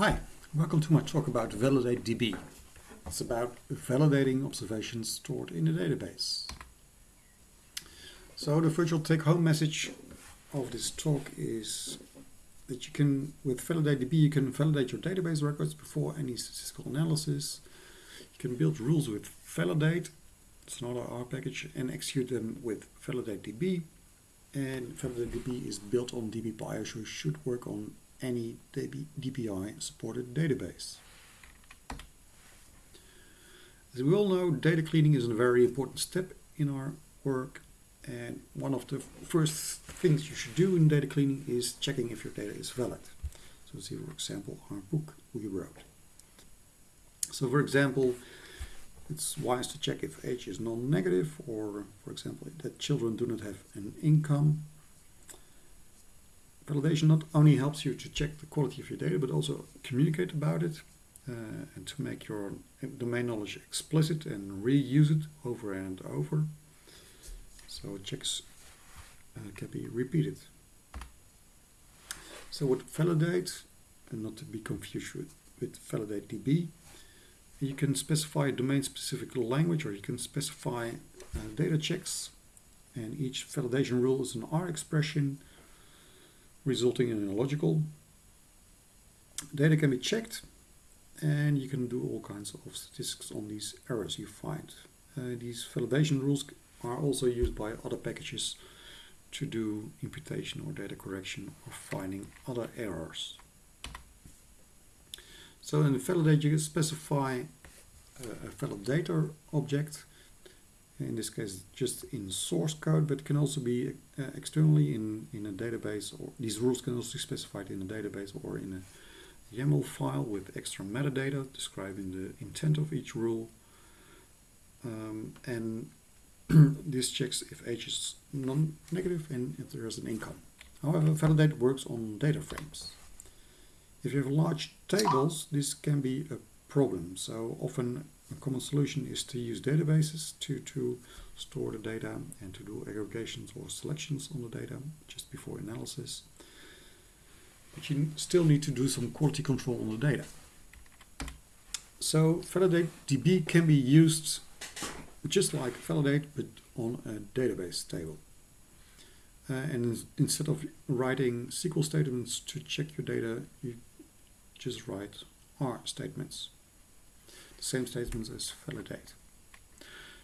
Hi, welcome to my talk about ValidateDB. It's about validating observations stored in a database. So the virtual take-home message of this talk is that you can, with ValidateDB, you can validate your database records before any statistical analysis. You can build rules with Validate, it's another R package, and execute them with ValidateDB. And ValidateDB is built on DBPI, so it should work on any DBI supported database. As we all know, data cleaning is a very important step in our work and one of the first things you should do in data cleaning is checking if your data is valid. So see for example our book we wrote. So for example, it's wise to check if age is non-negative or for example that children do not have an income Validation not only helps you to check the quality of your data, but also communicate about it uh, and to make your domain knowledge explicit and reuse it over and over. So checks uh, can be repeated. So with validate, and not to be confused with, with validate DB, you can specify a domain-specific language or you can specify uh, data checks and each validation rule is an R expression resulting in a logical. Data can be checked and you can do all kinds of statistics on these errors you find. Uh, these validation rules are also used by other packages to do imputation or data correction or finding other errors. So in the validate you specify a validator object in this case just in source code but can also be uh, externally in in a database or these rules can also be specified in a database or in a YAML file with extra metadata describing the intent of each rule um, and this checks if age is non-negative and if there is an income. However, validate works on data frames. If you have large tables, this can be a problem. So often a common solution is to use databases to, to store the data and to do aggregations or selections on the data just before analysis. But you still need to do some quality control on the data. So Validate DB can be used just like Validate but on a database table. Uh, and instead of writing SQL statements to check your data, you just write R statements same statements as validate.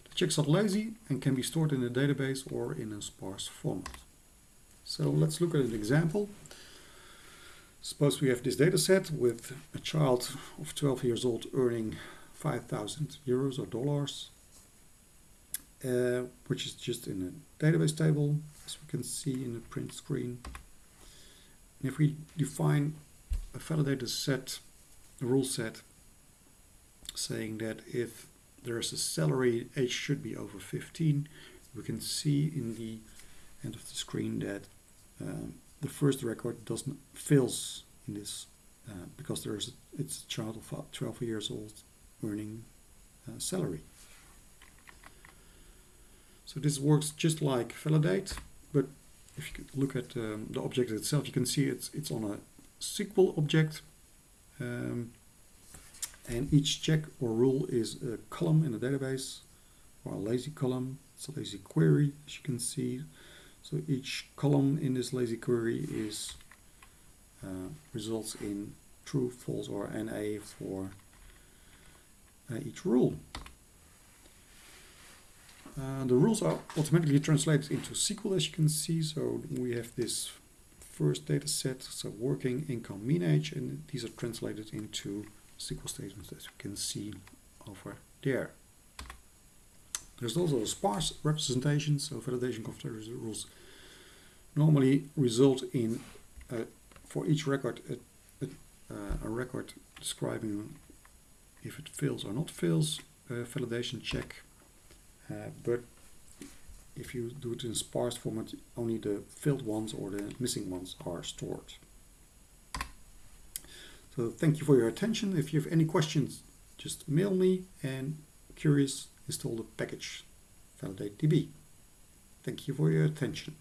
The checks are lazy and can be stored in a database or in a sparse format. So let's look at an example. Suppose we have this data set with a child of 12 years old earning 5,000 euros or dollars, uh, which is just in a database table, as we can see in the print screen. And if we define a validated set, a rule set, saying that if there's a salary age should be over 15 we can see in the end of the screen that um, the first record doesn't fails in this uh, because there's a, it's a child of 12 years old earning uh, salary. So this works just like validate but if you look at um, the object itself you can see it's it's on a SQL object. Um, and each check or rule is a column in the database or a lazy column. It's a lazy query as you can see. So each column in this lazy query is uh, results in true, false or NA for uh, each rule. Uh, the rules are automatically translated into SQL as you can see. So we have this first data set, so working income mean age, and these are translated into SQL statements as you can see over there. There's also a sparse representation, so validation configuration rules normally result in, uh, for each record, a, a, uh, a, record describing if it fails or not fails, validation check. Uh, but if you do it in sparse format, only the failed ones or the missing ones are stored. So thank you for your attention. If you have any questions, just mail me and curious install the package validate DB. Thank you for your attention.